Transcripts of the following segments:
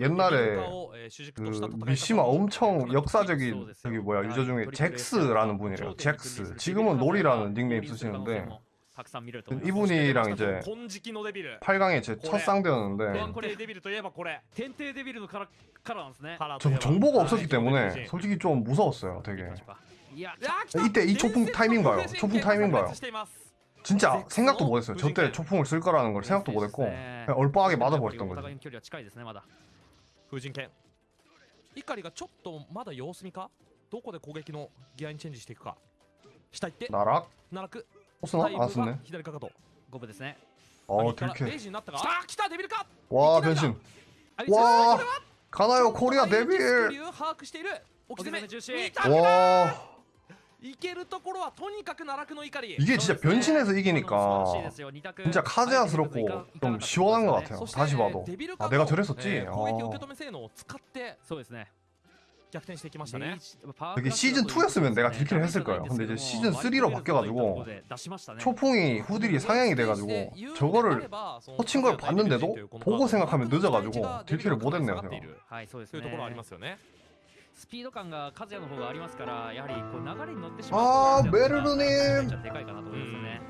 옛날에 그 미시마 엄청 역사적인 저기 뭐야 유저 중에 잭스라는 분이래요. 잭스. 지금은 놀이라는 닉네임 쓰시는데 이분이랑 이제 8강에 제 첫 상대였는데 저 정보가 없었기 때문에 솔직히 좀 무서웠어요 되게 이때 이 초풍 타이밍 봐요 초풍 타이밍 봐요 진짜 생각도 못했어요 저 때 초풍을 쓸 거라는 걸 생각도 못했고 얼빠하게 맞아버렸던 거죠 風神剣。怒りがちょっとまだ様子見か？どこで攻撃のギアにチェンジしていくか？下行って。奈落奈落押すな。左かかと。五分ですね。あー TK レイになったか？あ来たデビルか！わあ変身わあかなよこれはデビル。把握している置き攻め中止わあ 이게 진짜 변신해서 이기니까 진짜 카제아스럽고 좀 시원한 것 같아요. 다시 봐도. 아 내가 저랬었지? 아. 그게 시즌 2였으면 내가 딜킬을 했을 거예요. 근데 이제 시즌 3로 바뀌어가지고 초풍이 후딜이 상향이 돼가지고 저거를 터친 걸 봤는데도 보고 생각하면 늦어가지고 딜킬을 못했네요. 제가. スピード感がカズヤの方がありますからやはりこう流れに乗ってしあーまうメルル님 でかいかなと思いますよね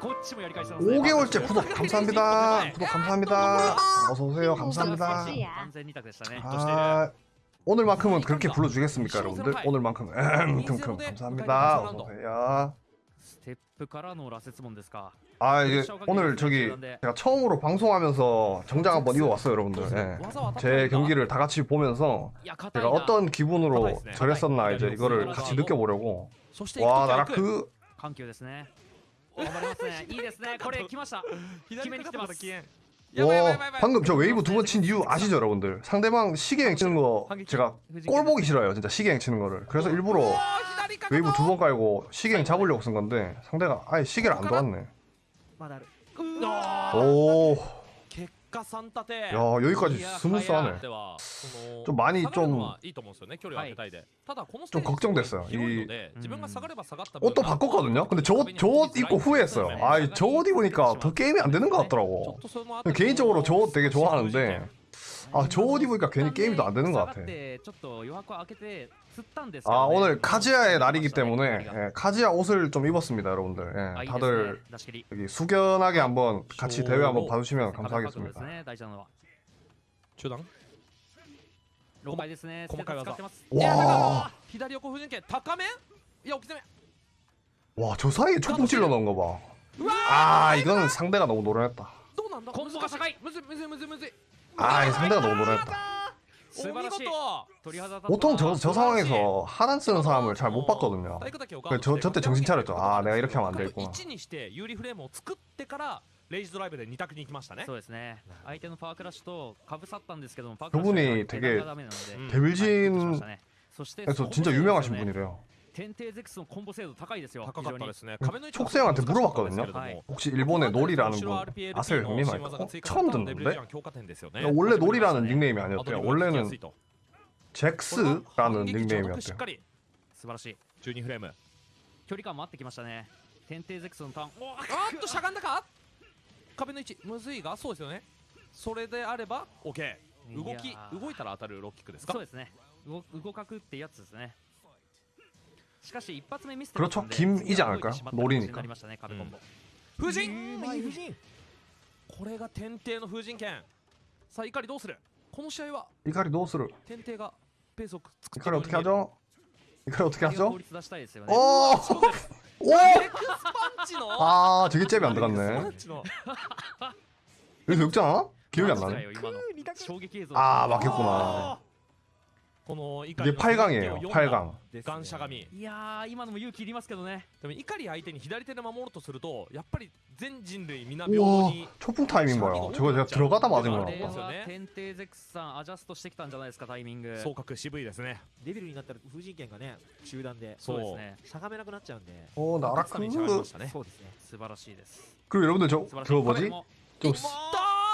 こっちもやり返してます 5개월째 구독 감사합니다. 구독 감사합니다. 어서 오세요. 감사합니다. 完全二択でしたね 아 오늘만큼은 그렇게 불러주겠습니까 여러분들? 오늘만큼 음, 큼큼 감사합니다. 어서 오세요. ステップからの羅刹門ですか 아 이게 오늘 저기 제가 처음으로 방송하면서 정장 한번 입어봤어요 여러분들. 예. 제 경기를 다 같이 보면서 いや硬い 제가 な 어떤 기분으로 저랬었나 이제 이거를 같이 느껴보려고 そして 와 行 나라 く時は行く 그 緩急ですね頑張りますねいいですねこれ来ました左決めに来てますかかったらやばいやばいやばいやば 와, い 방금 저 웨이브 두 번 친 이유 아시죠 여러분들? 상대방 시계행 치는 거 제가 꼴 보기 싫어요 진짜 시계행 치는 거를 그래서 일부러 おー左かかと 웨이브 두 번 깔고 시계는 네. 잡으려고 쓴 건데 상대가 아예 시계를 안 도왔네. 음. 오. 야 여기까지 smooth하네. 좀 많이 좀 좀 걱정됐어요. 이 옷도 바꿨거든요. 근데 저옷 입고 후회했어요. 아저옷 입으니까 더 게임이 안 되는 것 같더라고. 개인적으로 저 옷 되게 좋아하는데 아 저 옷 입으니까 괜히 게임이 더 안 되는 것 下が 같아 ってちょっと余白を開けて釣ったんですけどね 아 오늘 카지야의 날이기 때문에 あいい 예, 카지야 옷을 좀 입었습니다 여러분들 あ 예, いいですね 다들 出し切り 여기 숙연하게 한번 같이 대회 한번 봐주시면 壁角度です 감사하겠습니다 ね大事なのは中段了解ですね細かい技使ってますいやだか 와 ら左横不陣形高めいや置き攻め 와 저 사이에 초풍 찔러 넣은 거 봐. うわ 아 이거는 상대가 너무 노련했다. どうなんだコンボが高いむずいむずいむずいむずい 아 상대가 너무 노렸다. 보통 저, 저 아, 상황에서 하단 쓰는 사람을 잘못 어, 봤거든요. 그 저, 저때 네, 정신 차렸죠. 네, 아 내가 이렇게 하면 안 그러니까 되겠구나. レイジドライブで2択に行きましたねそうですね相手のパワークラッシュとかぶさったんですけども저분이되게데빌진에서 뭐 뭐 음. 진짜 유명하신 분이래요. 天帝ゼクスのコンボ精度高いですよ。高かったですね。壁の直線はってブロワカーでね。もし日本でノリラーの分、アセルフ見ないか。ちゃんとなんで俺らノリラーのニックネームはねって、俺らのチェックスラーのニックネームはって。素晴らしい。12フレーム。距離感もあってきましたね。天帝ゼクスのターン。おーあーっとしゃがんだか壁の位置、むずいが、そうですよね。それであれば、OK。動き、動いたら当たるロッキックですか？そうですね。動かくってやつですね。 그렇죠 김이지않을까요 놀이니까 なりましたね壁コンボ風神右風神これが天帝の風神剣さあ怒りどうするこの試合は 이카리 노스를 天帝がペースを作って 이카리 어떻게 하죠? 이카리 어떻게 効 하죠? 率出したいですよね 오! 오! エクスパンチの 아 저게 잽이 안 エクスパ 들어갔네. ンチの 여기서 역잖아? 기억이 안 マジ 나네. かよ今の衝撃映像 아 막혔구나. この怒 이게 りの 8강이에요. 手を 8강. ガンしゃがみいやー今のも勇気いりますけどねでも怒り相手に左手で守ろうとするとやっぱり全人類皆平等 우와 に 초풍 타이밍 봐요. 저거 제가 들어가다 맞은 こ 거 れ 같다. は天帝ゼクスさんアジャストしてきたんじゃないですかタイミング総格渋いですねデビルになったら風神剣がね中段でそうですねしゃがめなくなっちゃうんで 어 勝 나라 つためにしゃがみま 크 したねそうですね 素晴らしいです 그리고 여러분들 저 素晴らしい 저 뭐지? 壁も 좀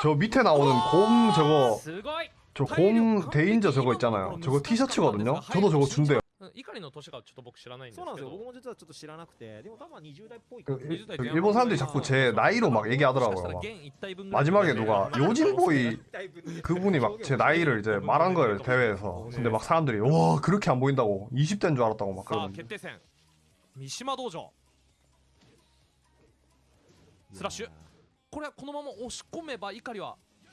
저 밑에 나오는 곰 저거 すごい 저 곰 대인저 저거 있잖아요. 저거 티셔츠거든요. 저도 저거 준대요. 怒りの年がちょっと僕知らないんですけどそうなんですよ僕も実はちょっと知らなくてでも多分20代っぽい感 그 じ 일- 그 일본 사람들이 자꾸 제 나이로 막 얘기하더라고요. 막. 마지막에 누가 요진보이 그분이 막 제 나이를 이제 말한 거예요 대회에서. 근데 막 사람들이 와 그렇게 안 보인다고 20대인 줄 알았다고 막 さあ 그러는데. 決定戦三島道場スラッシュこれはこのまま押し込めば怒りは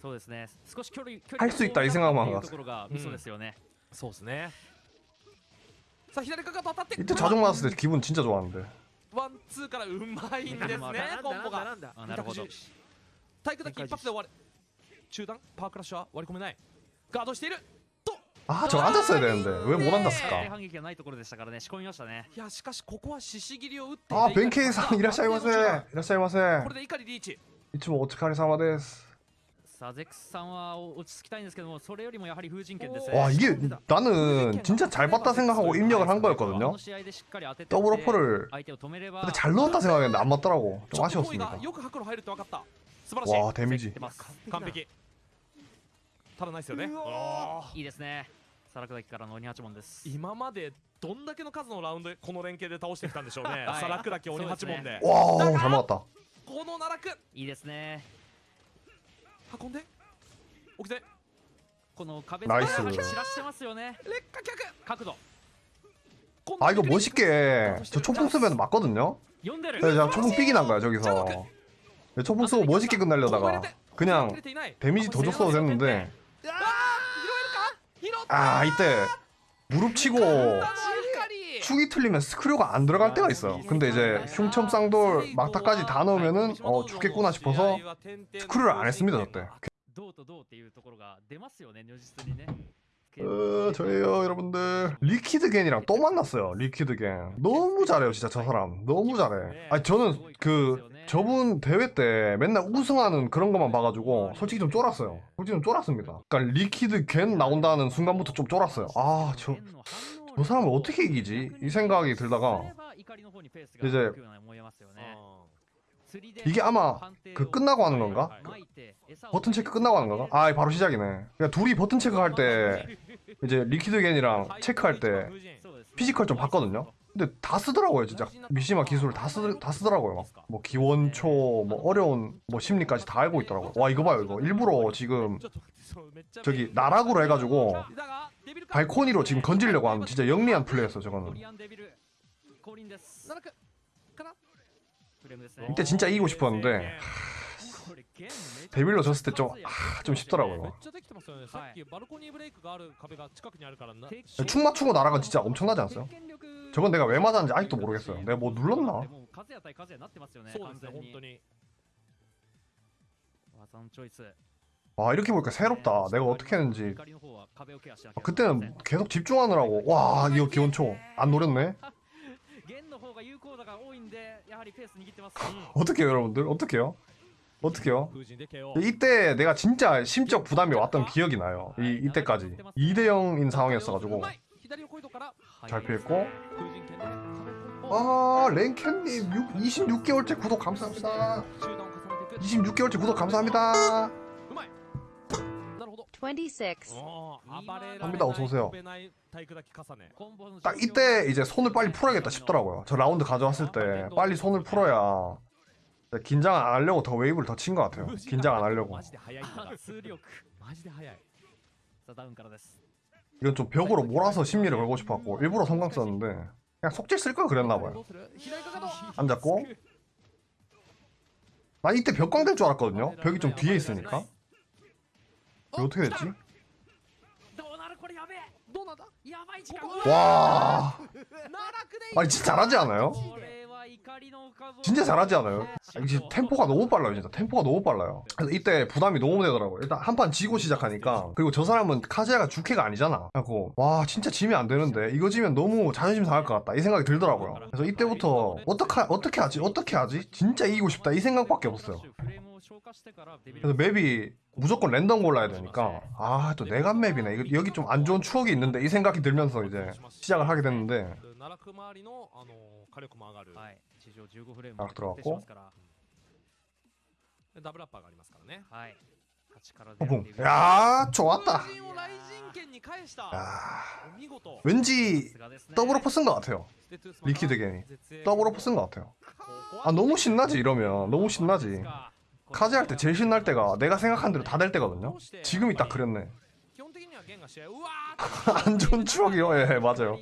そうですね少し距離距入っすいったいせんがまんがっていうところがミソですよね、そうですねさあ左かかと当たって 이때 자동 맞았을 때 기분 진짜 좋았는데 ワンツーからうまいんですねコンボがなんだあなるほど体育だけ一発で終わる中段パワークラッシュは割り込めないガードしていると 아 저 앉았어야 되는데 왜 못 大 앉았을까? 反撃がないところでしたからね仕込みましたねいやしかしここは獅子切りを打って 아 いて 벤케이상 이라샤이마세 이라샤이마세 これで怒りリーチ 이쯤 오츠카리 사마です さあゼックスさんは落ち着きたいんですけどもそれよりもやはり風神剣ですね 와 이게 나는 진짜 잘 봤다 생각하고 입력을 한 こ 거였거든요 の試合でしっかり当てて 더블 어퍼를 相手を止めれば 근데 잘 넣었다 생각했는데 안 맞더라고 ち 좀 ょっとボーイ 아쉬웠습니다 がよく白路入るって分かった素晴らしい 와 데미지 出ます完璧ただないですよねうわあーいいですねサラクダキからの鬼八門です今までどんだけの数のラウンドこの連携で倒してきたんでしょうねはいサラクダキ鬼八門で 와 잘 맞았다 この奈落いいですね 運んで起きてこの壁ナイス散らしてますよね劣化客角度 아 이거 멋있게 저 초풍 쓰면 맞거든요 読んでる 그래서 제가 초풍 삑이 난 거야 저기서 초풍 쓰고 멋있게 끝내려다가 그냥 데미지 더 줬어도 됐는데 拾えるか拾った 아 이때 무릎 치고 怒り 축이 틀리면 스크류가 안 들어갈 아, 때가 있어요. 근데 이제 흉첨 쌍돌 막타까지 다 넣으면은 어 죽겠구나 뭐 싶어서 스크류를 안 뭐 했습니다 저때. 어, 저예요 여러분들 리퀴드겐이랑 또 만났어요 리퀴드겐 너무 잘해요 진짜 저 사람. 너무 잘해. 아니 저는 그 저분 대회 때 맨날 우승하는 그런 것만 봐가지고 솔직히 좀 쫄았어요. 솔직히 좀 쫄았습니다. 그러니까 리퀴드겐 나온다는 순간부터 좀 쫄았어요. 아저 저 사람을 어떻게 이기지? 이 생각이 들다가 이제 이게 아마 그 끝나고 하는 건가? 버튼 체크 끝나고 하는 건가? 아 바로 시작이네 그러니까 둘이 버튼 체크할 때 이제 리퀴드 겐이랑 체크할 때 physical 좀 봤거든요 근데 다 쓰더라고요 진짜. 미시마 기술을 다, 쓰, 다 쓰더라고요 막. 뭐 기원초 뭐 어려운 뭐 심리까지 다 알고 있더라고요. 와 이거 봐요 이거. 일부러 지금 저기 나락으로 해가지고 발코니로 지금 건지려고 하는 진짜 영리한 플레이였어 저거는. 이때 진짜 이기고 싶었는데 데밀로 졌을 때 좀 아, 좀 쉽더라고요. 네, 충마추고 날아가 진짜 엄청나지 않았어요? 저건 내가 왜 맞았는지 아직도 모르겠어요. 내가 뭐 눌렀나? 와 이렇게 보니까 새롭다. 내가 어떻게 했는지. 아, 그때는 계속 집중하느라고. 와 이거 기원초 안 노렸네. 어떻게 여러분들? 어떻게요? 어떻게요? 이때 내가 진짜 심적 부담이 왔던 기억이 나요. 이, 이때까지. 2대0인 상황이었어가지고. 잘 피했고. 아, 랭캔님 26개월째 구독 감사합니다. 26개월째 구독 감사합니다. 합니다 어서오세요 딱 이때 이제 손을 빨리 풀어야겠다 싶더라고요 저 라운드 가져왔을 때 빨리 손을 풀어야 긴장 안 하려고 더 웨이브를 더 친 것 같아요. 긴장 안 하려고. 이건 좀 벽으로 몰아서 심리를 걸고 싶었고 일부러 성강 썼는데 그냥 속질 쓸 걸 그랬나 봐요. 앉았고 나 이때 벽광 될 줄 알았거든요. 벽이 좀 뒤에 있으니까. 어떻게 됐지? 와. 아니 진짜 잘하지 않아요? 네. 진짜 잘하지 않아요? 아, 이게 템포가 너무 빨라요 진짜. 템포가 너무 빨라요. 그래서 이때 부담이 너무 되더라고요. 일단 한 판 지고 시작하니까. 그리고 저 사람은 카제야가 주캐가 아니잖아. 그래갖고 와 진짜 지면 안 되는데. 이거 지면 너무 자존심 상할 것 같다. 이 생각이 들더라고요. 그래서 이때부터 어떡하, 어떻게 하지? 어떻게 하지? 진짜 이기고 싶다. 이 생각밖에 없어요. 그래서 map이 무조건 랜덤 골라야 되니까. 아또 아, 네간 map이네. 이거 여기 좀 안 좋은 추억이 있는데 이 생각이 들면서 이제 시작을 하게 됐는데. 딱 아, 들어갔고. 호봉 어, 야 좋았다. 야, 왠지 double upper 쓴 것 같아요. 리퀴드 겐이 double upper 쓴 것 같아요. 아 너무 신나지 이러면. 너무 신나지. 카제할 때 제일 신날 때가 내가 생각한 대로 다 될 때거든요 지금이 딱 그랬네 안 좋은 추억이요? 예, 예 맞아요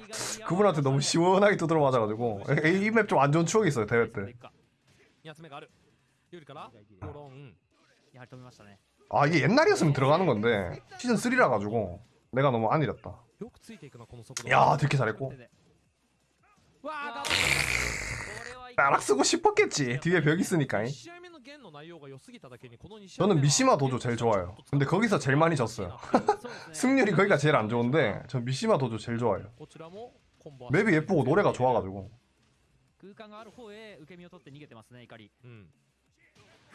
그분한테 너무 시원하게 두드러 맞아가지고 이 맵 좀 안 좋은 추억이 있어요 대회 때 아, 이게 옛날이었으면 들어가는 건데 시즌 3라 가지고 내가 너무 안 이랬다. 야, 되게 잘했고. 따락 쓰고 싶었겠지. 뒤에 벽 있으니까. 저는 미시마 도조 제일 좋아요. 근데 거기서 제일 많이 졌어요. 승률이 거기가 제일 안 좋은데 전 미시마 도조 제일 좋아요. map이 예쁘고 노래가 좋아가지고.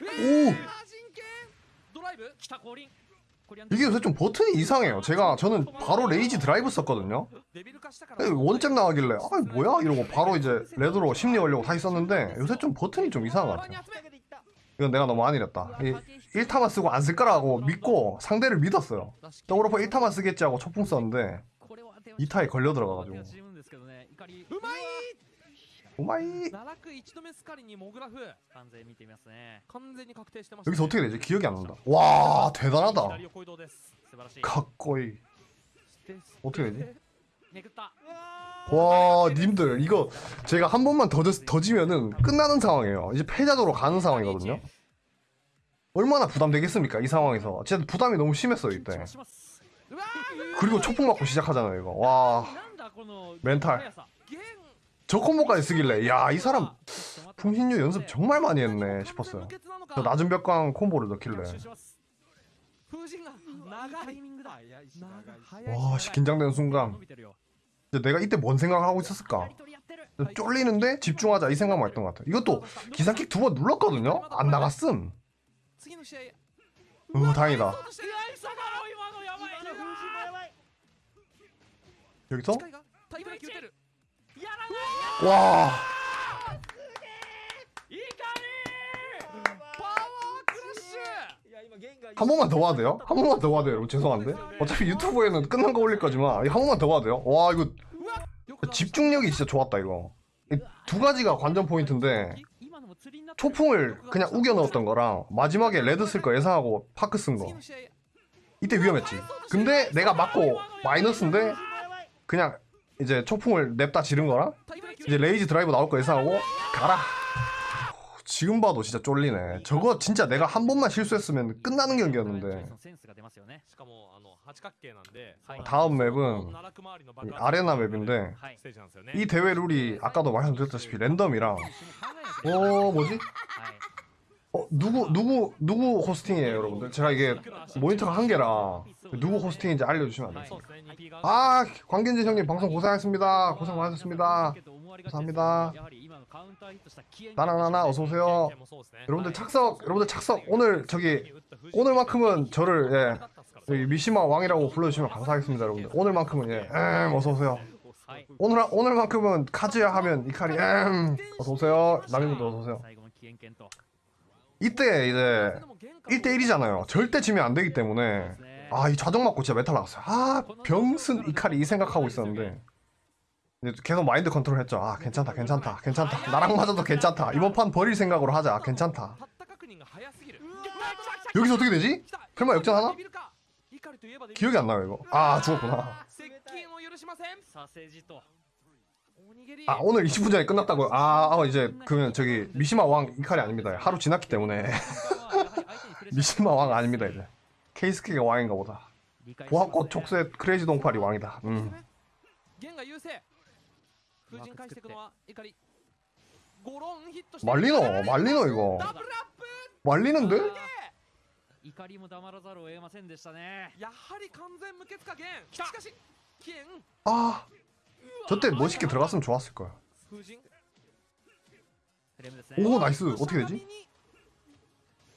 오! 이게 요새 좀 버튼이 이상해요. 제가 저는 바로 rage drive 썼거든요. 원점 나가길래 아 뭐야 이러고 바로 이제 레드로 심리 걸려고 다시 썼는데 요새 좀 버튼이 좀 이상한 것 같아요. 이건 내가 너무 안 이랬다. 1타만 쓰고 안 쓸 거라고 믿고 상대를 믿었어요. double upper 1타만 쓰겠지 하고 초풍 썼는데 2타에 걸려 들어가가지고. oh my! 여기서 어떻게 되지? 기억이 안 난다. 와 대단하다. 가꼬이 어떻게 되지? 와 님들 이거 제가 한 번만 더, 더 지면은 끝나는 상황이에요. 이제 패자도로 가는 상황이거든요. 얼마나 부담되겠습니까 이 상황에서? 진짜 부담이 너무 심했어요 이때. 그리고 초풍 맞고 시작하잖아요 이거. 와. 멘탈. 저 콤보까지 쓰길래. 야 이 사람 풍신류 연습 정말 많이 했네 싶었어요. 저 낮은 벽광 콤보를 넣길래. 와씨 긴장되는 순간. 내가 이때 뭔 생각을 하고 있었을까? 쫄리는데 집중하자 이 생각만 했던 것 같아. 이것도 기사킥 두 번 눌렀거든요. 안 나갔음. 으 다행이다. 여기서 와. 한 번만 더 봐도 돼요? 한 번만 더 봐도 돼요? 여러분 죄송한데. 어차피 유튜브에는 끝난 거 올릴 거지만 한 번만 더 봐도 돼요? 와 이거 집중력이 진짜 좋았다 이거. 두 가지가 관전 포인트인데 초풍을 그냥 우겨 넣었던 거랑 마지막에 레드 쓸 거 예상하고 파크 쓴 거. 이때 위험했지. 근데 내가 맞고 마이너스인데 그냥 이제 초풍을 냅다 지른 거랑 이제 rage drive 나올 거 예상하고 가라. 지금 봐도 진짜 쫄리네. 저거 진짜 내가 한 번만 실수했으면 끝나는 경기였는데. 다음 map은 arena map인데 이. 대회 룰이 아까도 말씀드렸다시피 random이랑 어 뭐지? 어 누구 누구 누구 hosting이에요 여러분들? 제가 이게 모니터가 한 개라 누구 호스팅인지 알려주시면 안 돼요 아, 아 관계진 형님 방송 고생하셨습니다. 고생 많으셨습니다. 감사합니다. 나나나나 어서오세요. 여러분들 착석 여러분들 착석. 오늘 저기 오늘만큼은 저를 예. 미시마 왕이라고 불러주시면 감사하겠습니다 여러분들. 오늘만큼은 예. 음, 어서오세요. 오늘, 오늘만큼은 카즈야 하면 이카리 음, 어서오세요. 남인분들 어서오세요. 이때 이제 1대1이잖아요. 절대 지면 안되기 때문에. 아 이 좌정 맞고 진짜 멘탈 나갔어요. 아 병슨 이카리 이 생각하고 있었는데. 계속 mind control 했죠. 아 괜찮다 괜찮다 괜찮다. 나락 맞아도 괜찮다. 이번 판 버릴 생각으로 하자. 아, 괜찮다. 여기서 어떻게 되지? 설마 역전하나? 기억이 안 나요 이거. 아 죽었구나. 아 오늘 20분 전에 끝났다고요? 아, 아 이제 그러면 저기 미시마 왕 이칼이 아닙니다. 하루 지났기 때문에. 미시마 왕 아닙니다 이제. 케이스케가 왕인가 보다. 보합꽃 촉새 크레이지 동팔이 왕이다. 음. 弦が優勢風神返していくのは怒り ゴロンヒットして 말리노 말리노 이거 ダブルアップ 말리는데? 怒りも黙らざるを得ませんでしたねやはり完全無欠かゲンしかしゲン 아 저때 멋있게 들어갔으면 좋았을 거야 風神フレームですね 오 나이스 어떻게 되지?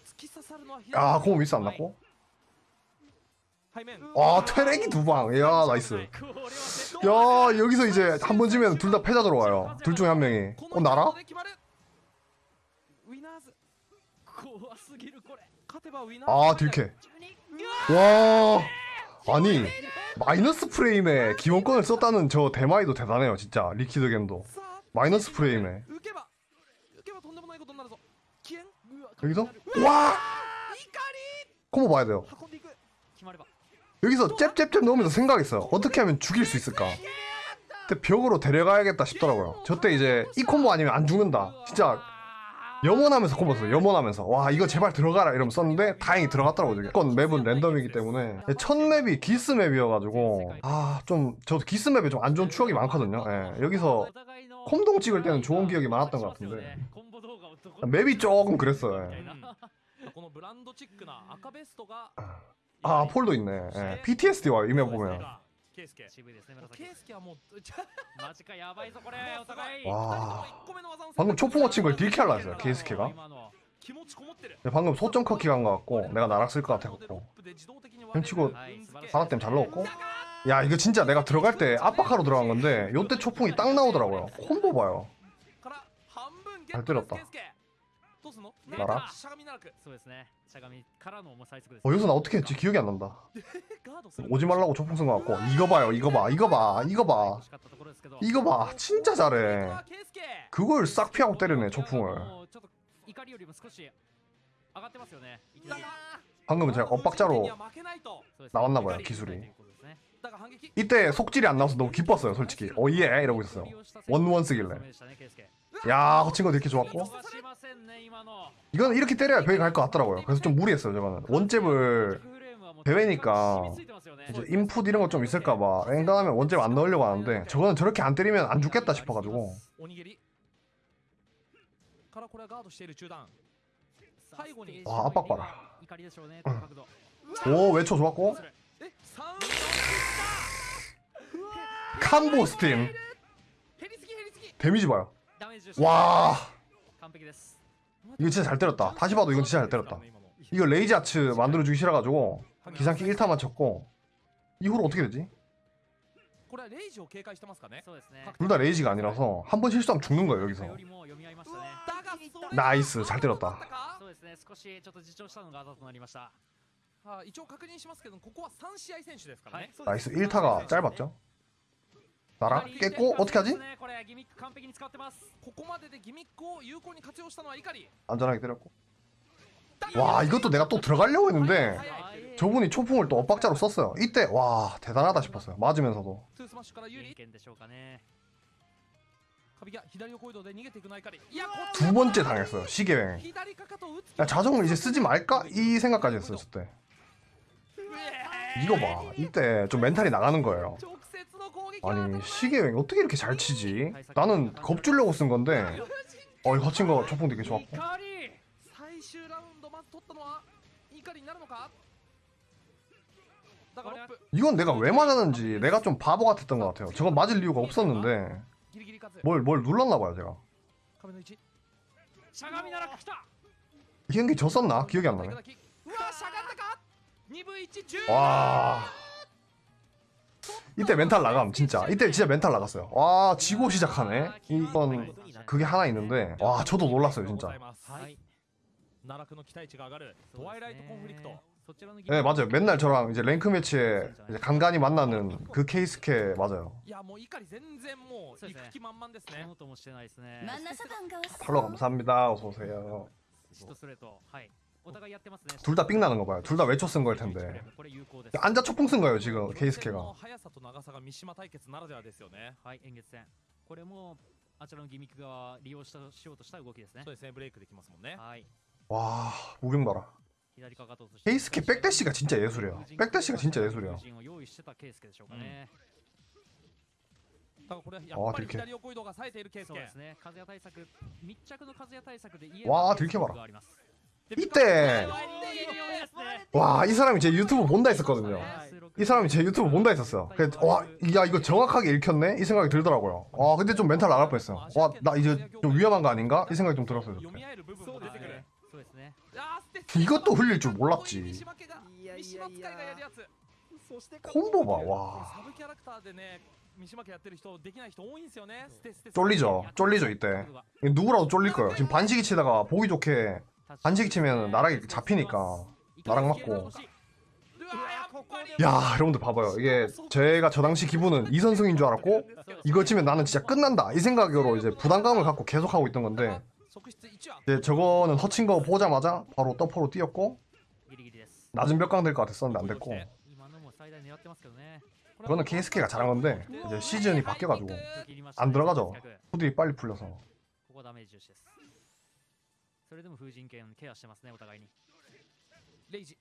突き刺さるのは 아 공은 미스 안 났고 와 테랭이 두방. 야 나이스. 야 여기서 이제 한 번 지면 둘 다 패자 들어와요. 둘 중에 한 명이. 어 나라? 아 딜캐 와. 아니 마이너스 프레임에 기원권을 썼다는 저 대마이도 대단해요 진짜. 리퀴드 겐도. 마이너스 프레임에. 여기서? 와! 콤보 봐야 돼요. 여기서 잽잽잽 넣으면서 생각했어요. 어떻게 하면 죽일 수 있을까? 근데 벽으로 데려가야겠다 싶더라고요. 저때 이제 이 콤보 아니면 안 죽는다. 진짜 염원하면서 콤보 썼어요. 염원하면서. 와 이거 제발 들어가라 이러면 썼는데 다행히 들어갔더라고요 저게. 건 map은 random이기 때문에. 예, 첫 map이 기스 map이어가지고 아 좀 저도 기스 map에 좀 안 좋은 추억이 많거든요. 예, 여기서 콤동 찍을 때는 좋은 기억이 많았던 것 같은데. 맵이 조금 그랬어요 예. このブランドチックな赤ベストが 아 폴도 있네 예, PTSD 와요 이 맵 보면 ケイスケ渋いですね紫ケイスケはもうちょマジかやばいぞこれお互い 와 1個目の技の 방금 초풍어 친 걸 딜캐 하려 했어요 케이스케가 今の気持ちこもってる 방금 소점 커키 간 것 같고 내가 나락 쓸 것 같아갖고 펼치고 바닥 때문에 잘 넣었고 야 이거 진짜 내가 들어갈 때 압박하러 들어간 건데 요때 초풍이 딱 나오더라고요 콤보 봐요 잘 때렸다. どうすんの 나라? しゃがみならくそうですねしゃがみからの重さいつくです 어 여기서 나 어떻게 했지 기억이 안 난다 ガードする 오지 말라고 초풍 쓴 것 같고 이거 봐요 이거 봐 이거 봐 이거 봐 惜しかったところですけど 이거 봐 진짜 잘해 ケイスケ 그걸 싹 피하고 때리네 いや 초풍을 もうちょっと怒りよりも少し上がってますよねいきなり 방금은 제가 엇박자로 負けないと そうですね 나왔나 봐요 怒り 기술이 ということですね だが反撃 이때 속질이 안 나와서 너무 기뻤어요 솔직히 어예 이러고 있었어요 원원 쓰길래 야 그 호칭거 되게 좋았고? 이건 이렇게 때려야 벽에 갈 것 같더라고요. 그래서 좀 무리했어요 저거는. 원잽을 대회니까 이제 인풋 이런 거 좀 있을까봐 앵간하면 원잽 안 넣으려고 하는데 저거는 저렇게 안 때리면 안 죽겠다 싶어가지고. 와 압박 봐라. 오 외초 좋았고. 콤보 스팀. 데미지 봐요. 와. 이거 진짜 잘 때렸다. 다시 봐도 이건 진짜 잘 때렸다. 이거 rage arts 만들어주기 싫어가지고 기상키 1타만 쳤고. 이후로 어떻게 되지? 둘 다 rage가 아니라서 한 번 실수하면 죽는 거예요 여기서. nice 잘 때렸다. nice 1타가 짧았죠? 나락 썼고 어떻게 하지? 안전하게 때렸고. 와 이것도 내가 또 들어가려고 했는데 저분이 초풍을 또 엇박자로 썼어요. 이때 와 대단하다 싶었어요. 맞으면서도. 두 번째 당했어요 시계뱅 자정을 이제 쓰지 말까? 이 생각까지 했어요 저때. 이거 봐. 이때 좀 멘탈이 나가는 거예요. 아니 시계 왜 어떻게 이렇게 잘 치지? 나는 겁주려고 쓴 건데. 어 이거 친 거 초풍 되게 좋았고. 이건 내가 왜 맞았는지 내가 좀 바보 같았던 것 같아요. 저건 맞을 이유가 없었는데. 뭘 뭘 눌렀나봐요 제가. 이게 졌었나? 기억이 안 나네. 와. 이때 멘탈 나감 진짜. 이때 진짜 멘탈 나갔어요. 와 지고 시작하네. 이건 그게 하나 있는데 와 저도 놀랐어요 진짜. 네, 네 맞아요. 맨날 저랑 이제 랭크 매치에 이제 간간히 만나는 그 케이스케 맞아요. 팔로 감사합니다. 어서오세요. 둘 다 삥 나는 거 봐요. 둘 다 외초 쓴 걸 텐데. 앉아 초풍 쓴 거예요 지금 케이스케가. 와 moving 봐라. 케이스케 백대시가 진짜 예술이야. 백대시가 진짜 예술이야. 음. 아, 와 들켜. 와 들켜 봐라. 이때. 와 이 사람이 제 유튜브 본다 했었거든요. 이 사람이 제 유튜브 본다 했었어요. 와야 이거 정확하게 읽혔네? 이 생각이 들더라고요. 아 근데 좀 멘탈 나갈 뻔했어요. 와 나 이제 좀 위험한 거 아닌가? 이 생각이 좀 들었어요 이것도 흘릴 줄 몰랐지. 콤보 봐와. 쫄리죠. 쫄리죠 이때. 누구라도 쫄릴 거예요. 지금 반시기 치다가 보기 좋게 단식 치면 나락이 잡히니까 나락 맞고. 야 여러분들 봐봐요. 이게 제가 저 당시 기분은 이 선승인 줄 알았고 이거 치면 나는 진짜 끝난다. 이 생각으로 이제 부담감을 갖고 계속하고 있던 건데 이제 저거는 허친 거 보자마자 바로 떠퍼로 뛰었고 낮은 벽강 될 것 같았었는데 안 됐고. 그거는 케이스케가 잘한 건데 이제 시즌이 바뀌어가지고 안 들어가죠. 후딜이 빨리 풀려서. れでも風神剣ケアしてますねお互いにレイジ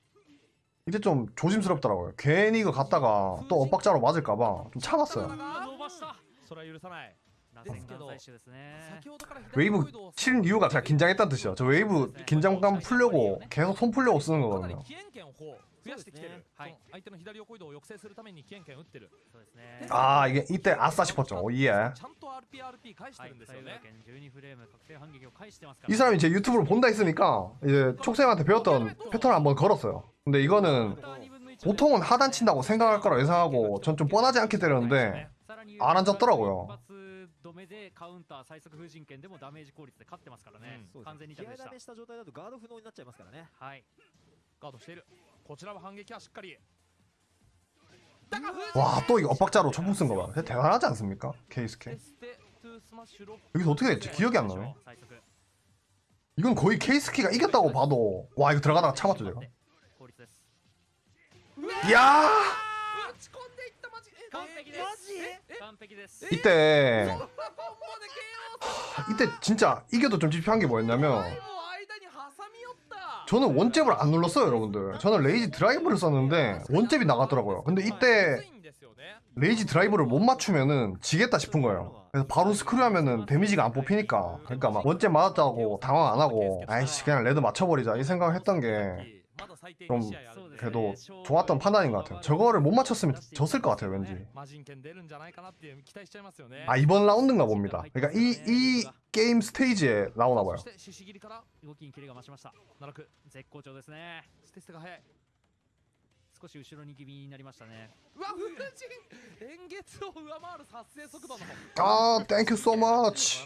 이제 좀 조심스럽더라고요. 괜히 이거 갔다가 또 엇박자로 맞을까봐 좀 참았어요. 伸ばしたそれは許さない螺旋岩採取ですね先ほどから左 웨이브 横移動を 치는 이유가 제가 긴장했다는 뜻이죠. 저 웨이브 긴장감 풀려고 계속 손 풀려고 쓰는 かなり 거거든요. 起援権を増やしてきてる、はいその相手の左横移動を抑制するために起援権を打ってるそうですね 아 이게 이때 아싸 싶었죠. 오, 예. ちゃんと RPRP 返してはいるんですよね、左右剣12フレーム確定反撃を返してますから 이 사람이 제 유튜브를 본다 했으니까 이제 촉쌤한테 배웠던 패턴을 한번 걸었어요. 근데 이거는 보통은 하단 친다고 생각할 거라 예상하고 전 좀 뻔하지 않게 때렸는데 안 앉았더라고요. 一 와 또 이거 엇박자로 초풍 쓴 거 봐. 대단하지 않습니까? 케이스케. 여기서 어떻게 됐지? 기억이 안 나네. 이건 거의 케이스케가 이겼다고 봐도 와 이거 들어가다가 참았죠 제가. 이야! 이때 이때 진짜 이겨도 좀 찝찝한 게 뭐였냐면 저는 원잽을 안 눌렀어요 여러분들. 저는 레이지 드라이브를 썼는데 원잽이 나갔더라고요. 근데 이때 rage drive를 못 맞추면은 지겠다 싶은 거예요. 그래서 바로 스크류 하면은 damage가 안 뽑히니까. 그러니까 막 one잽 맞았다고 당황 안 하고 아이씨 그냥 레드 맞춰버리자 이 생각을 했던 게 좀 그래도 좋았던 판단인 것 같아요. 저거를 못 맞췄으면 졌을 것 같아요, 왠지. 아, 이번 라운드인가 봅니다. 그러니까 이, 이 게임 스테이지에 나오나 봐요. 아, thank you so much.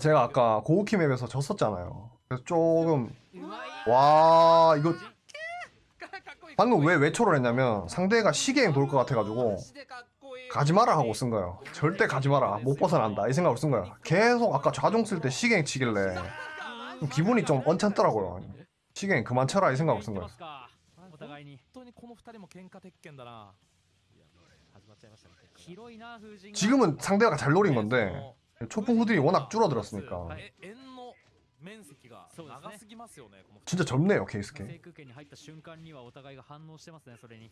제가 아까 고우키 map에서 졌었잖아요. 그래서 조금 うまい 와 이거 かっこいい 방금 왜 외초를 했냐면 상대가 시계행 돌 것 같아가지고 マジでかっこいい 가지 마라 하고 쓴 거예요. 절대 가지 마라. 못 벗어난다. 이 생각으로 쓴 거야. 계속 아까 좌종 쓸 때 시계행 치길래 좀 기분이 좀 언짢더라고요. 시계행 그만 쳐라 이 생각으로 쓴 言 거야. ってますかお互いに本当にこの二人も喧嘩鉄拳だな始まっちゃいましたね広いな風神が 지금은 상대가 잘 노린 건데 초풍 후들이 워낙 줄어들었으니까 え円の 面積が長すぎますよねこの二人 진짜 젊네요 制 케이스케. 空権に入った瞬間にはお互いが反応してますねそれに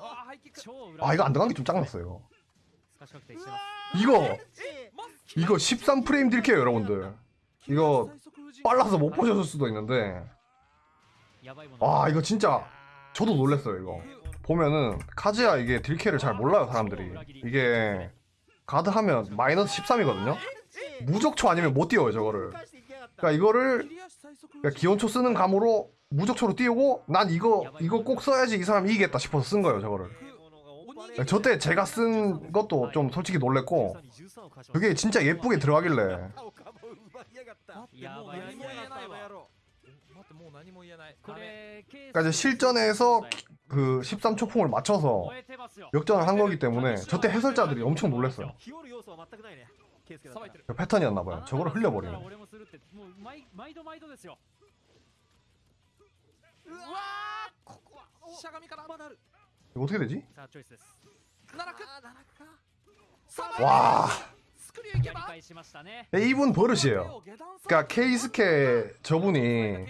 あーハイキック超裏 아 이거 안 들어간 게 좀 짱났어요. 透かし確定してます 이거 マスキ 이거 13프레임 딜게요 여러분들. 이거 빨라서 못 보셨을 수도 있는데 やばいもの 와 이거 진짜 저도 놀랬어요 이거. 보면은 카즈야 이게 딜캐를 잘 몰라요 사람들이. 이게 가드 하면 마이너스 13이거든요. 무적초 아니면 못 띄워요 저거를. 그러니까 이거를 그러니까 기온초 쓰는 감으로 무적초로 띄우고 난 이거 이거 꼭 써야지 이 사람이 이기겠다 싶어서 쓴 거예요 저거를. 그러니까 저때 제가 쓴 것도 좀 솔직히 놀랬고 그게 진짜 예쁘게 들어가길래. 그러니까 이제 실전에서 그 13초 풍을 맞춰서 역전을 한 거기 때문에 저때 해설자들이 엄청 놀랐어요. 그 패턴이었나봐요. 저걸 흘려버리네. 어떻게 되지? 아, 와! 네, 이분 버릇이에요. 그니까 케이스케 저분이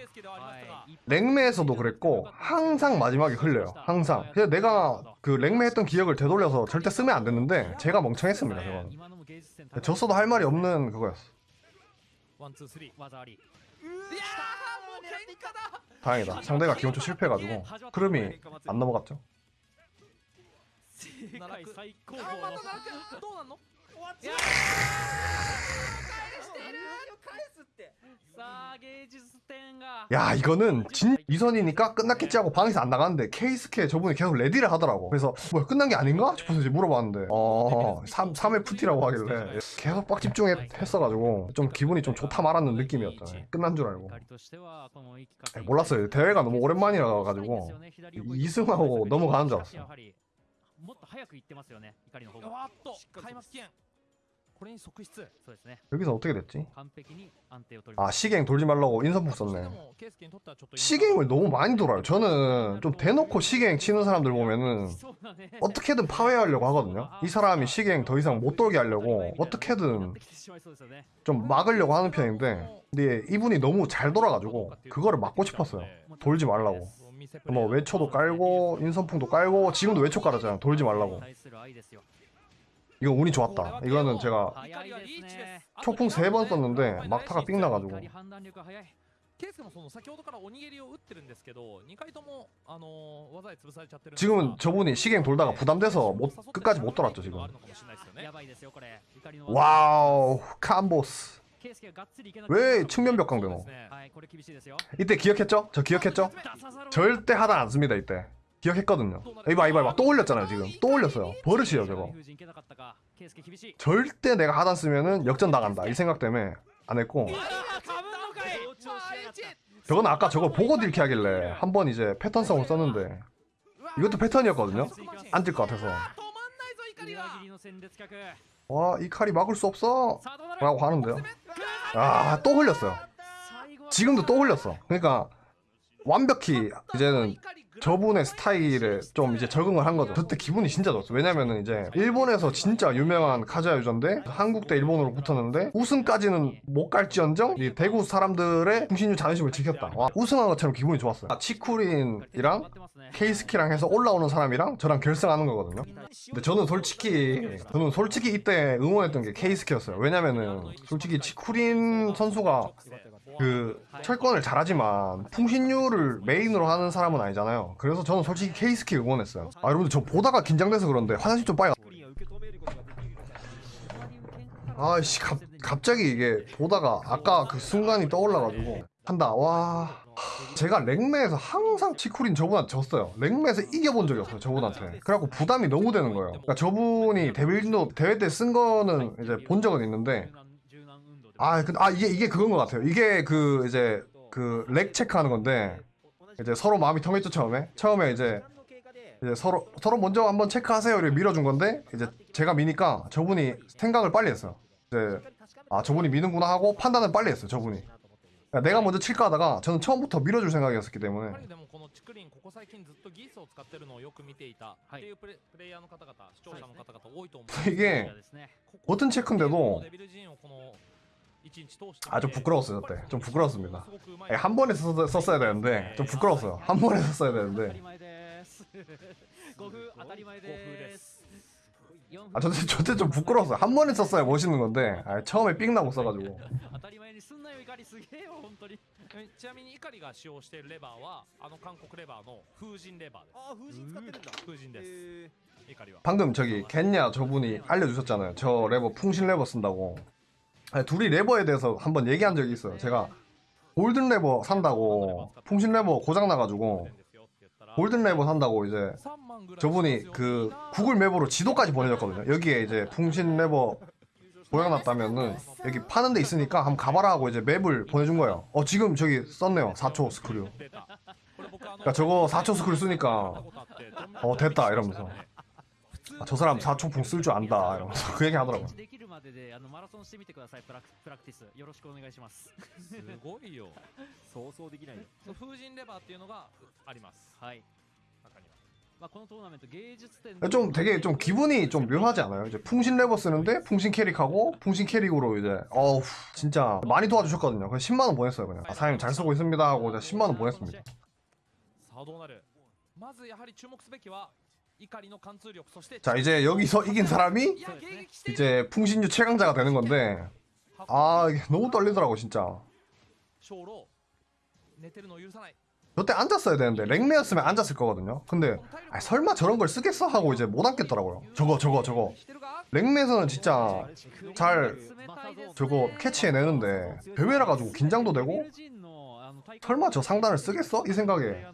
랭매에서도 그랬고 항상 마지막에 흘려요. 항상. 그래서 내가 그 랭매했던 기억을 되돌려서 절대 쓰면 안 되는데 제가 멍청했습니다 저건 네, 졌어도 할 말이 없는 그거였어. 다행이다. 상대가 기본초 실패해가지고 크름이 안 넘어갔죠. 世界最高あ峰のまたなんかどうなんのいや返すってさあ芸術点が 야 이거는 진 이선이니까 끝났겠지 하고 방에서 안 나갔는데 케이스케 저분이 계속 레디를 하더라고 그래서 뭐야 끝난 게 아닌가 싶어서 이제 물어봤는데 어 3, 3회 푸티라고 하길래 계속 빡 집중했어가지고 좀 기분이 좀 좋다 말았는 느낌이었다 끝난 줄 알고 光としてはこの生き 에, 몰랐어요 대회가 너무 오랜만이라 가지고 이승하고 넘어가는 줄 알았어 やはりもっと早く行ってますよね怒りの方が 여기서 어떻게 됐지? 아 시갱 돌지 말라고 인선풍 썼네. 뭐 시갱을 너무 많이 돌아요. 저는 좀 대놓고 시갱 치는 사람들 보면은 어떻게든 파회하려고 하거든요. 아, 이 사람이 시갱 더 이상 못 돌게 하려고 아, 어떻게든 좀 막으려고 하는 편인데 근데 이분이 너무 잘 돌아가지고 그거를 막고 싶었어요. 네. 돌지 말라고. 네, 뭐 외초도 뭐 뭐 깔고 인선풍도 깔고 지금도 외초 깔았잖아 돌지 말라고. 네, 이거 운이 좋았다 이거는 제가 早いですね 초풍 세 번 썼는데 막타가 삥 나가지고 怒り判断力が早いケイスケもその先ほどからおにぎりを打ってるんですけど2回ともあのー技で潰されちゃってるんですが 지금은 저분이 시갱 돌다가 부담돼서 못 끝까지 못 돌았죠 지금 あるのかもしれないですよねやばいですよこれ怒りの 와우 캄보스 ケイスケががっつりいけなく 왜 측면벽 강대노 そうですねはいこれ厳しいですよ 이때 기억했죠? 저 기억했죠? 出さざるを 절대 하단 안 씁니다 이때 기억했거든요. 이봐 이봐 이봐. 또 올렸잖아요 지금. 또 올렸어요. 버릇이에요 저거. 절대 내가 하단 쓰면은 역전 나간다. 이 생각 때문에 안 했고. 저건 아까 저걸 보고 딜키 하길래 한 번 이제 패턴 성을 썼는데 이것도 패턴이었거든요? 안 뛸 것 같아서. 와 이 칼이 막을 수 없어? 라고 하는데요. 아 또 흘렸어요. 지금도 또 흘렸어. 그러니까 완벽히 이제는 저분의 스타일에 좀 이제 적응을 한 거죠. 그때 기분이 진짜 좋았어. 왜냐면은 이제 일본에서 진짜 유명한 카즈야 유저인데 한국 대 일본으로 붙었는데 우승까지는 못 갈지언정 이 대구 사람들의 중신유 자존심을 지켰다. 와, 우승한 것처럼 기분이 좋았어요. 아, 치쿠린이랑 케이스키랑 해서 올라오는 사람이랑 저랑 결승하는 거거든요. 근데 저는 솔직히 저는 솔직히 이때 응원했던 게 케이스키였어요. 왜냐면은 솔직히 치쿠린 선수가 그 철권을 잘하지만 풍신류를 메인으로 하는 사람은 아니잖아요. 그래서 저는 솔직히 케이스키 응원했어요. 아 여러분들 저 보다가 긴장돼서 그런데 화장실 좀 빨리 아씨 갑자기 이게 보다가 아까 그 순간이 떠올라가지고 한다. 와. 제가 랭매에서 항상 치쿠린 저분한테 졌어요. 랭매에서 이겨본 적이 없어요 저분한테. 그래갖고 부담이 너무 되는 거예요. 그러니까 저분이 데빌노 대회 때 쓴 거는 이제 본 적은 있는데 아, 근데, 아, 이게, 이게 그건 것 같아요. 이게 그, 이제, 그, 렉 체크하는 건데, 이제 서로 마음이 통했죠, 처음에. 처음에 이제, 이제 서로, 서로 먼저 한번 체크하세요. 이렇게 밀어준 건데, 이제 제가 미니까 저분이 생각을 빨리 했어요. 이제, 아, 저분이 미는구나 하고 판단을 빨리 했어요, 저분이. 그러니까 내가 먼저 칠까 하다가 저는 처음부터 밀어줄 생각이었기 때문에 이게 네. 버튼 체크인데도 아좀 부끄러웠어요 그때 좀 부끄러웠습니다 한 번에 썼, 썼어야 되는데 좀 부끄러웠어요 한 번에 썼어야 되는데 아 저때 저때 좀 부끄러웠어요 한 번에 썼어야 멋있는 건데 아, 처음에 삥 나고 써가지고 방금 저기 겟냐 저분이 알려주셨잖아요 저 레버 풍신 레버 쓴다고 둘이 레버에 대해서 한번 얘기한 적이 있어요. 제가 golden 레버 산다고 풍신 레버 고장 나가지고 golden 레버 산다고 이제 저분이 그 구글 map으로 지도까지 보내줬거든요. 여기에 이제 풍신 레버 고장 났다면은 여기 파는 데 있으니까 한번 가봐라 하고 이제 map을 보내준 거예요. 어 지금 저기 썼네요. 4초 스크류. 그러니까 저거 4초 스크류 쓰니까 어 됐다 이러면서 아, 저 사람 4초 풍 쓸 줄 안다 이러면서 그 얘기 하더라고요. できるまでであのマラソンしてみてくださいプラクプラクティスよろしくお願いしますすごいよそうそうできないよそう風神レバーっていうのがありますはい中には まあこのトーナメント芸術点で 좀 되게 좀 기분이 좀 묘하지 않아요? 이제 풍신 레버 쓰는데 풍신 캐릭하고 풍신 캐릭으로 이제 어우 진짜 많이 도와주셨거든요. 그래서 10만 원 보냈어요 그냥. 아, 사장님 잘 쓰고 있습니다 하고 이제 10만 원 보냈습니다. さあどうなるまずやはり注目すべきは 자 이제 여기서 이긴 사람이 네. 이제 풍신유 최강자가 되는 건데. 아 너무 떨리더라고 진짜. 저때 앉았어야 되는데 랭메였으면 앉았을 거거든요. 근데 아, 설마 저런 걸 쓰겠어? 하고 이제 못 앉겠더라고요. 저거 저거 저거. 랭메에서는 진짜 잘 저거 캐치해내는데 배회라 가지고 긴장도 되고? 설마 저 상단을 쓰겠어? 이 생각에.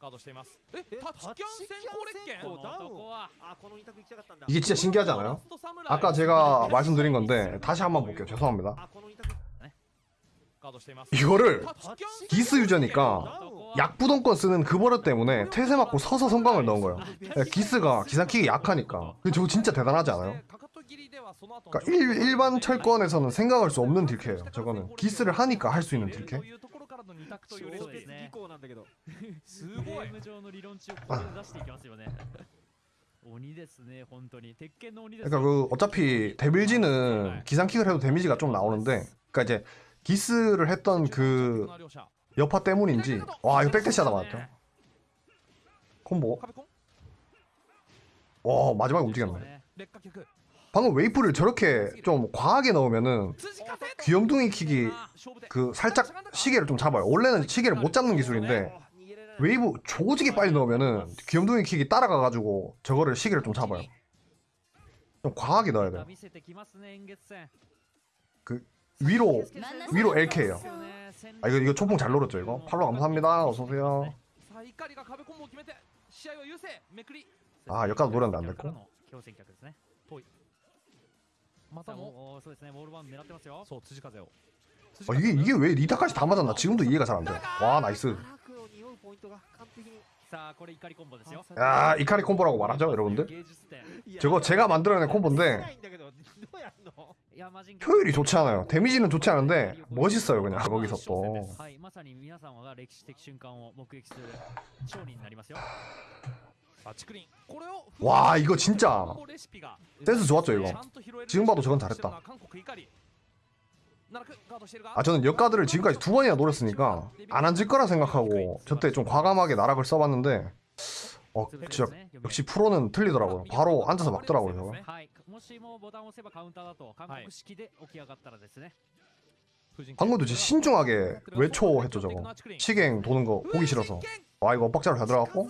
ガードしていますえタッチキャン先行列拳こうダウン男はあこの二択行きたかったんだ 이게 진짜 신기하지 않아요? ラストサムライ 아까 제가 말씀드린 건데 다시 한번 볼게요 죄송합니다 あこの二択ガードしています 이거를 タッチキャン 기스 유저니까 ダウン 약부동권 쓰는 그 버릇 때문에 태세 맞고 서서 성광을 넣은 거예요 예, 기스가 기상킥이 약하니까 근데 저거 진짜 대단하지 않아요? かかと切りではその後の 그러니까 일, 일반 철권에서는 생각할 수 없는 딜캐예요 저거는 기스를 하니까 할 수 있는 딜캐 というところ からの二択というレシピそうですね以降なんだけどすゲごいーム上の理論値をここで出していきますよね鬼ですね本当に鉄拳の鬼です 그러니까 그 어차피 데빌지는 기상킥을 해도 데미지가 좀 나오는데 그러니까 이제 기스를 했던 그 両者 여파 때문인지 와 이거 백대시하다 맞았죠 콤보 壁コン 와 마지막에 움직였네 ね劣化脚 방금 웨이브를 저렇게 좀 과하게 넣으면은 귀염둥이 킥이 그 살짝 시계를 좀 잡아요. 원래는 시계를 못 잡는 기술인데 웨이브 조직이 빨리 넣으면은 귀염둥이 킥이 따라가가지고 저거를 시계를 좀 잡아요. 좀 과하게 넣어야 돼요. 그 위로 위로 LK예요. 아 이거 이거 초풍 잘 노렸죠 이거? 팔로 감사합니다. 어서오세요. 아 여기까지 노렸는데 안될거 またもおーそうですねボールワン狙ってますよそう辻風を 아 이게 이게 왜 리타까지 다 맞았나 지금도 이해가 잘 안 돼. 와 나이스. 荒くを匂うポイントが完璧にさあこれ怒りコンボですよ 야 이카리 콤보라고 말하죠 여러분들. 芸術点いや 저거 제가 만들어낸 し 콤보인데 ないんだけどどうやんのいやマジン 효율이 좋지 않아요. 데미지는 좋지 않은데 멋있어요 그냥 거기서 또. 와 이거 진짜. 센스 좋았죠 이거? 지금 봐도 저건 잘했다. 아 저는 역가드를 지금까지 두 번이나 노렸으니까 안 앉을 거라 생각하고 저때 좀 과감하게 나락을 써봤는데 어 진짜 역시 프로는 틀리더라고요. 바로 앉아서 막더라고요 저거. 방금도 진짜 신중하게 외초했죠 저거. 시갱 도는 거 보기 싫어서. 와 이거 엇박자로 잘 들어갔고.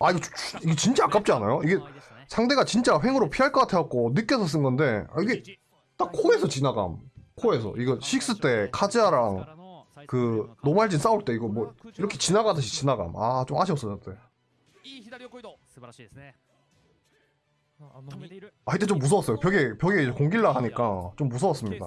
아 이거, 이거 진짜 아깝지 않아요? 이게 상대가 진짜 횡으로 피할 것 같아갖고 느껴서 쓴 건데 아, 이게 딱 코에서 지나감. 코에서. 이거 식스 때 카즈아랑 그 노말진 싸울 때 이거 뭐 이렇게 지나가듯이 지나감. 아 좀 아쉬웠어요 그때. 아, 아 이때 좀 무서웠어요. 벽에 벽에 공길라 하니까 좀 무서웠습니다.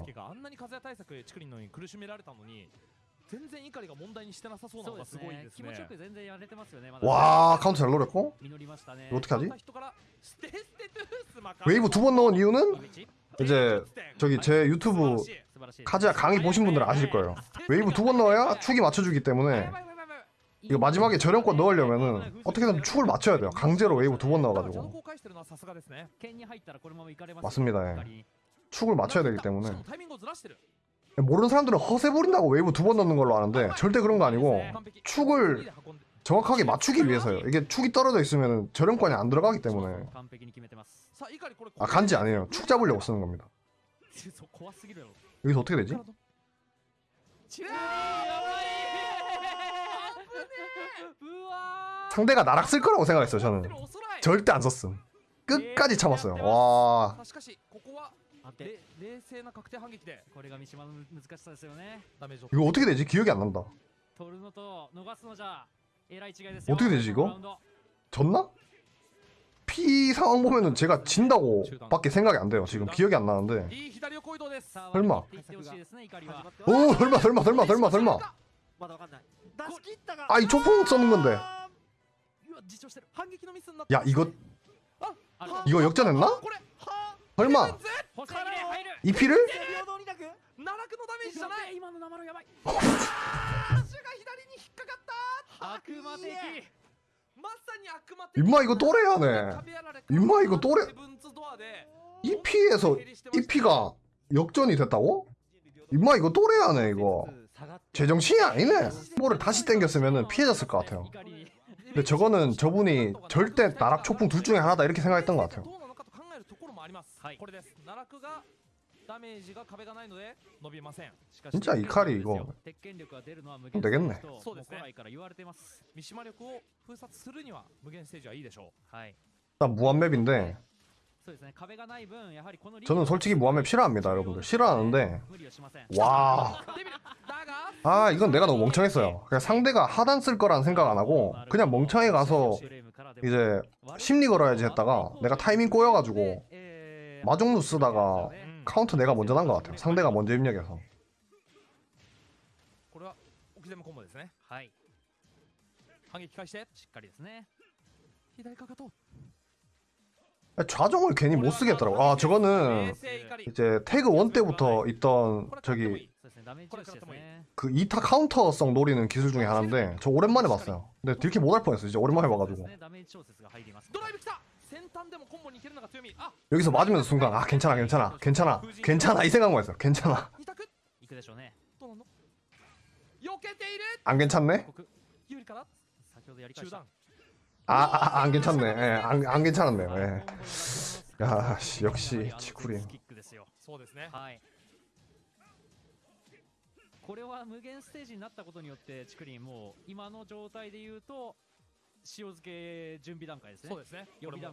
介があんなに風対策チクリンのに苦しめられたのに全然怒りが問題にしてなさそうなそうでのがすごいすねですね気持ちよく全然やれてますよねまだ 와 카운터 잘 노렸고 実りましたね 이거 어떻게 하지? 人からステステトゥースマカ 웨이브 두 번 넣은 이유는 井口 이제 저기 제 유튜브 素晴らしい 카즈아 강의 보신 분들은 아실 거예요. 웨이브 두 번 넣어야 축이 맞춰주기 때문에 이거 마지막에 저렴권 넣으려면은 어떻게든 축을 맞춰야 돼요. 강제로 웨이브 두 번 넣어가지고 公開してるのはさすがですね剣に入ったらこのままいかれます 맞습니다. 예. 怒り 축을 맞춰야 되기 しか 때문에 모르는 사람들은 허세 부린다고 웨이브 두 번 넣는 걸로 아는데 절대 그런 거 아니고 축을 정확하게 맞추기 위해서요. 이게 축이 떨어져 있으면 저렴권이 안 들어가기 때문에. 아 간지 아니에요. 축 잡으려고 쓰는 겁니다. 여기서 어떻게 되지? 상대가 나락 쓸 거라고 생각했어요 저는. 절대 안 썼음. 끝까지 참았어요. 와. しかしここは安定れ冷静な確定反撃でーこれが三島の難しさですよねダメージを 이거 어떻게 되지 기억이 안 난다 取るのと逃すのじゃえらい違いですよ 어떻게 되지, 이거? このラウンド 졌나? P 상황 보면은 제가 진다고 밖에 생각이 안 돼요 지금 기억이 안 나는데 いい左横移動ですさあ 설마 割り切っていってほしいですね怒りは始まっては 오 설마 설마 설마 설마 설마 まだわかんない出し切ったが 아이 초풍 써는 건데 うわ自重してる反撃のミスになっ 야 이거 ある 이거 역전했나? これは 설마 이 피를? 임마 이거 또래야네. 임마 이거 또래 이 피에서 이 피가 역전이 됐다고? 임마 이거 또래야네 이거. 제정신이 아니네. 뭐를 다시 땡겼으면 피해졌을 것 같아요. 근데 저거는 저분이 절대. 나락 초풍 둘 중에 하나다 이렇게 생각했던 것 같아요. はいこれです奈落がダメージが壁がないので伸びませんしかし 진짜 이칼이 이거 鉄拳力が出るのは無 되겠네 とそうですねも古来から言われてます三島力を封殺するには無限ステージはいいでしょはい、 일단 무한맵인데 そうですね壁がない分やはりこの 저는 솔직히 무한맵 싫어합니다 여러분들 싫어하는데 無理をしません 와 うデビルだが 아 이건 내가 너무 멍청했어요 그냥 상대가 하단 쓸 거라는 생각 안 하고 그냥 멍청히 가서 이제 심리 걸어야지 했다가 내가 타이밍 꼬여가지고 마중루 쓰다가 카운터 내가 먼저 난 것 같아요. 상대가 먼저 입력해서. 아, 좌정을 괜히 못 쓰겠더라고. 아 저거는 이제 태그 원 때부터 있던 저기 그 2타 카운터성 노리는 기술 중에 하나인데 저 오랜만에 봤어요. 근데 딜키 못할 뻔했어. 이제 오랜만에 봐가지고. そうですねダメージ調節が入りますドライブ来た先端でもコンボにいけるのが強みあ 여기서 맞으면서 순간 아 괜찮아 괜찮아 괜찮아 괜찮아 이 생각만 했어 괜찮아 二択いくでしょうねどうなの避けている 안 괜찮네? 国有利かな先ほどやり返した中断 아, 아, 안 괜찮네 예, 안, 안 괜찮았네요 예. や 야, 씨, 역시 치쿠린. キックですよそうですねはいこれは無限ステージになったことによってチクリンもう今の状態で言うと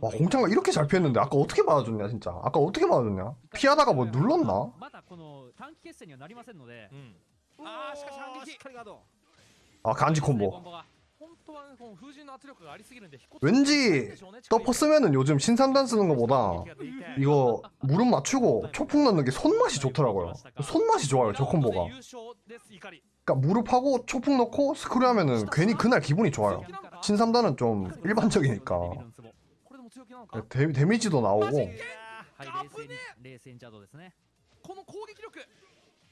와 공창가 이렇게 잘 피했는데 아까 어떻게 맞아줬냐 진짜 아까 어떻게 맞아줬냐 피하다가 뭐 눌렀나? 아 간지 콤보 왠지 더퍼 쓰면은 요즘 신삼단 쓰는 것보다 이거 무릎 맞추고 초풍 넣는 게 손맛이 좋더라고요 손맛이 좋아요 저 콤보가 그러니까 무릎하고 초풍 넣고 스크류 하면은 괜히 그날 기분이 좋아요. 신삼단은 좀 일반적이니까. 데, 데미지도 나오고.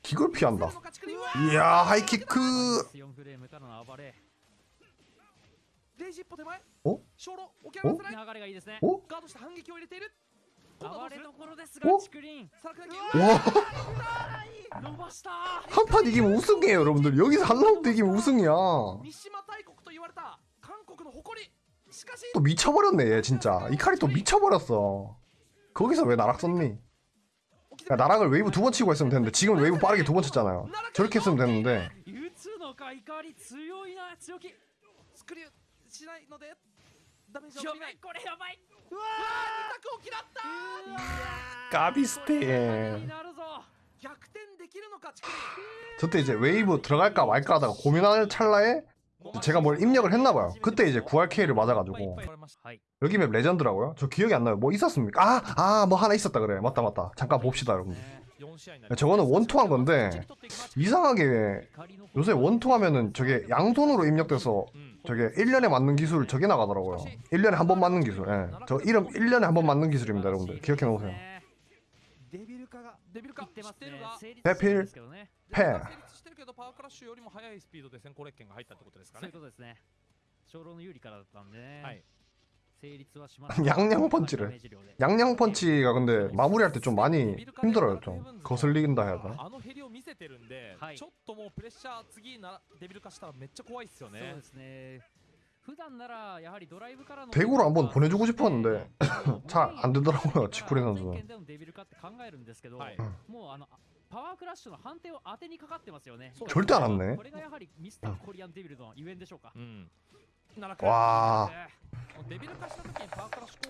기걸 피한다. 이야 하이키크. 어? 어? 어? 어? 어? 와. 한 판 이기면 우승이에요, 여러분들. 여기서 한 라운드 이기면 우승이야. 또 미쳐버렸네, 얘 진짜. 이칼이 또 미쳐버렸어. 거기서 왜 나락 썼니? 야, 나락을 웨이브 두 번 치고 했으면 되는데 지금 웨이브 빠르게 두 번 쳤잖아요. 저렇게 했으면 되는데. 까비스테 저때 이제 웨이브 들어갈까 말까 하다가 고민하는 찰나에 제가 뭘 입력을 했나봐요. 그때 이제 9RK를 맞아가지고. 여기 맵 레전드라고요? 저 기억이 안 나요. 뭐 있었습니까? 아! 아! 뭐 하나 있었다 그래. 맞다 맞다. 잠깐 봅시다 여러분들. 네, 저거는 원투한 건데 이상하게 요새 원투하면은 저게 양손으로 입력돼서 저게 1년에 맞는 기술 저게 나가더라고요. 1년에 한 번 맞는 기술. 예. 저 이름 1년에 한 번 맞는 기술입니다 여러분들. 기억해 놓으세요. 대필 패. 네. 네. 양양 펀치를. 양양 펀치가 근데 마무리할 때 좀 많이 힘들어요 좀. 거슬린다 해야 되나? 대구로 한번 보내주고 싶었는데 잘 안되더라고요 지쿠리 선수는. パワークラッシュの判定を当てにかかってますよね。절대안왔네これがやはりミスターコリアンデビルのゆえんでしょうか。うん 음. 와.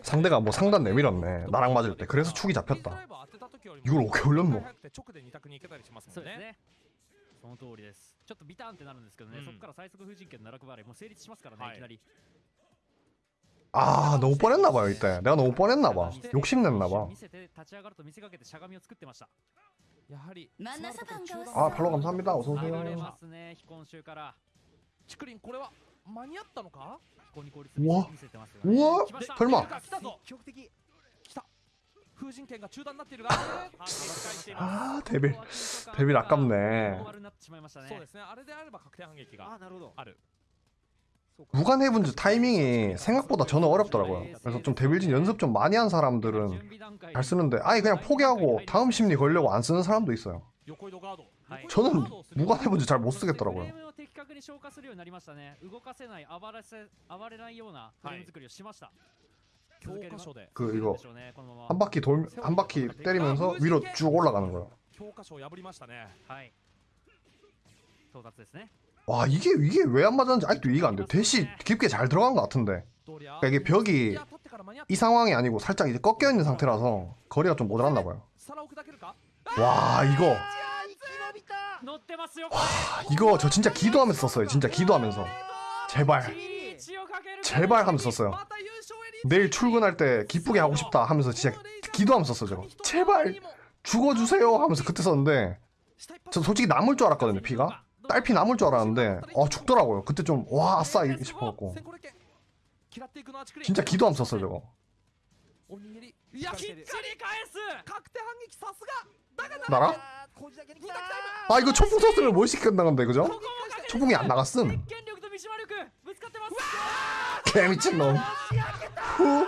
상대가 뭐 상단 내밀었네. 나랑 맞을 때. 그래서 축이 잡혔다. 이걸 어떻게 올렸노? 아 너무 뻔했나봐요 이때. 내가 너무 뻔했나봐. 욕심냈나봐. 아 팔로 감사합니다. 어서오세요. ますね非今週からチクリンこれは間に合ったのか非公に効率うわ見せてますよねうわ来ました설마 来たぞ積極的来た風神剣が中断になっているが反撃しています 아 데빌 데빌 아깝네 大丸になってしまいましたねそうですねあれであれば確定反撃があなるほどある 무관 해븐즈 타이밍이 생각보다 저는 어렵더라고요 그래서 좀 데빌진 연습 좀 많이 한 사람들은 準備段階 잘 쓰는데 아예 그냥 포기하고 다음 심리 걸려고 안 쓰는 사람도 있어요 横移動ガードはい 저는 무관의 문제 잘 못 쓰겠더라고요. 그 이거 한 바퀴 돌 한 바퀴 때리면서 위로 쭉 올라가는 거야. 와 이게 이게 왜 안 맞았는지 아직도 이해가 안 돼. 대시 깊게 잘 들어간 것 같은데. 그러니까 이게 벽이 이 상황이 아니고 살짝 이제 꺾여 있는 상태라서 거리가 좀 모자랐나 봐요. 와 이거. 와 이거 저 진짜 기도하면서 썼어요. 진짜 기도하면서. 제발. 제발 하면서 썼어요. 내일 출근할 때 기쁘게 하고 싶다 하면서 진짜 기도하면서 썼어요 저거. 제발 죽어주세요 하면서 그때 썼는데 저 솔직히 남을 줄 알았거든요 피가. 딸피 남을 줄 알았는데 아 죽더라고요. 그때 좀와 아, 아싸 싶어갖고. 진짜 기도하면서 썼어요 저거. 나라? 아! 이거 총풍 썼으면 몰시간 나간다 그죠? 총풍이 안 나갔음. 개미친놈. 후!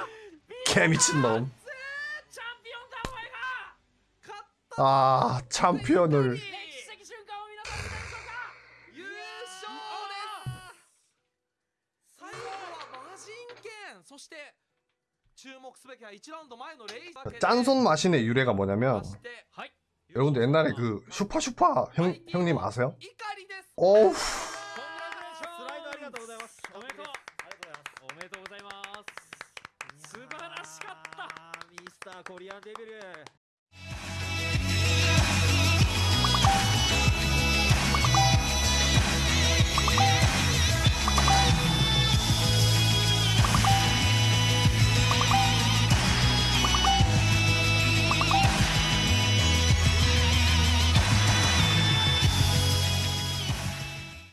개미친놈. 아 챔피언을. 짠손 맛이네 유래가 뭐냐면 여러분들 옛날에 그 슈퍼 슈퍼 형, 형님 아세요? 어우